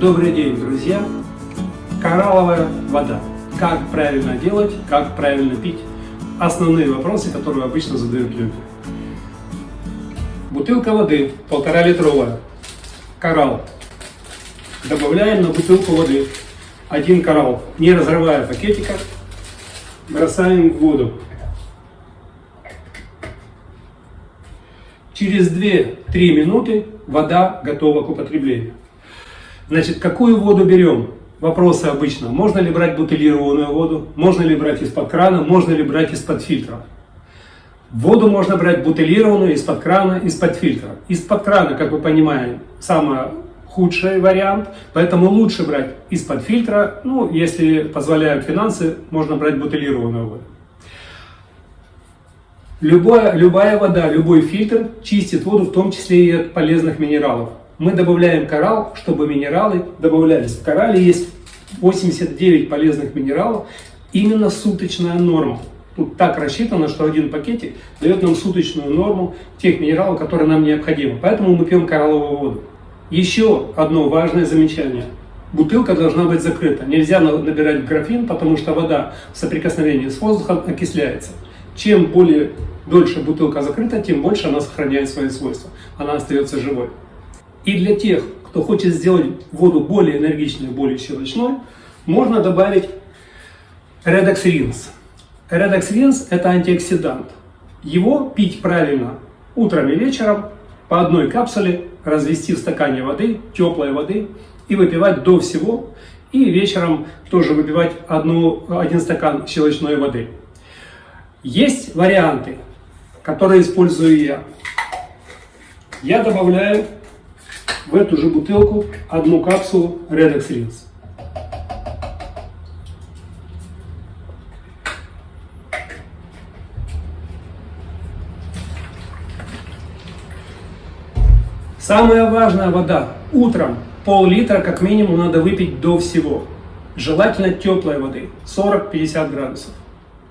Добрый день, друзья! Коралловая вода. Как правильно делать, как правильно пить. Основные вопросы, которые обычно задают люди. Бутылка воды, полтора литровая. Коралл. Добавляем на бутылку воды один коралл, не разрывая пакетика. Бросаем в воду. Через 2-3 минуты вода готова к употреблению. Значит, какую воду берем? Вопросы обычно. Можно ли брать бутылированную воду? Можно ли брать из-под крана? Можно ли брать из-под фильтра? Воду можно брать бутылированную из-под крана, из-под фильтра. Из-под крана, как вы понимаете, самый худший вариант, поэтому лучше брать из-под фильтра. Ну, если позволяют финансы, можно брать бутылированную воду. Любая, любая вода, любой фильтр чистит воду, в том числе и от полезных минералов мы добавляем коралл, чтобы минералы добавлялись. В коралле есть 89 полезных минералов, именно суточная норма. Тут так рассчитано, что один пакетик дает нам суточную норму тех минералов, которые нам необходимы. Поэтому мы пьем коралловую воду. Еще одно важное замечание. Бутылка должна быть закрыта. Нельзя набирать графин, потому что вода в соприкосновении с воздухом окисляется. Чем более дольше бутылка закрыта, тем больше она сохраняет свои свойства. Она остается живой. И для тех, кто хочет сделать воду более энергичной, более щелочной, можно добавить Redox Rinse. Redox Rinse – это антиоксидант. Его пить правильно утром и вечером по одной капсуле, развести в стакане воды, теплой воды, и выпивать до всего. И вечером тоже выпивать одну, один стакан щелочной воды. Есть варианты, которые использую я. Я добавляю в эту же бутылку одну капсулу Redox Rinse. Самая важная вода. Утром пол-литра как минимум надо выпить до всего. Желательно теплой воды, 40-50 градусов.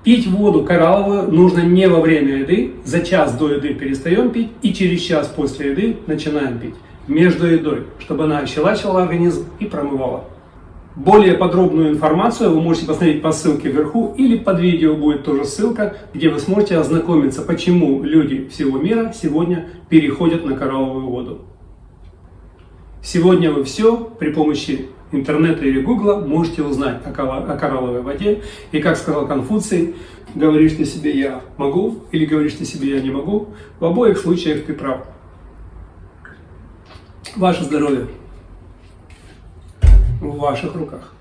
Пить воду коралловую нужно не во время еды, за час до еды перестаем пить и через час после еды начинаем пить между едой, чтобы она ощелачивала организм и промывала. Более подробную информацию вы можете посмотреть по ссылке вверху или под видео будет тоже ссылка, где вы сможете ознакомиться, почему люди всего мира сегодня переходят на коралловую воду. Сегодня вы все при помощи интернета или гугла можете узнать о коралловой воде. И как сказал Конфуций, говоришь ты себе «я могу» или говоришь ты себе «я не могу», в обоих случаях ты прав. Ваше здоровье в ваших руках.